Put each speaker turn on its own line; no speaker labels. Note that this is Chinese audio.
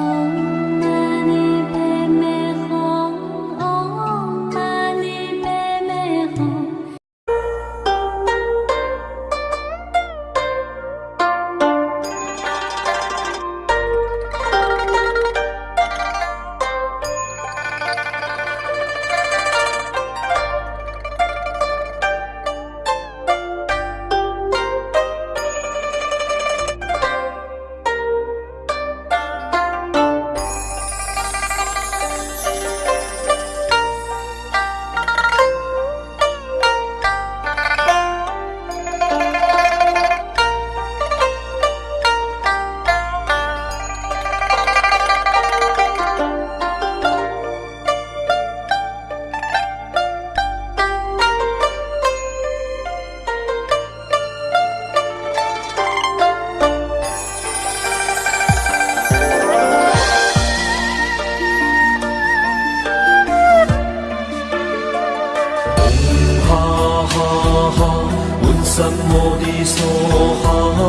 Oh.
哈哈哈，问三摩地梭哈。